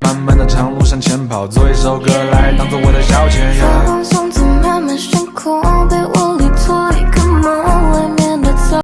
漫漫的长路向前跑，做一首歌来当做我的。